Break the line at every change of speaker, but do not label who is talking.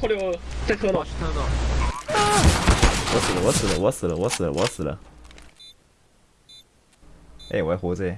扣六在车呢，
看到。
我死了，我死了，我死了，我死了，我死了。哎，我还活着。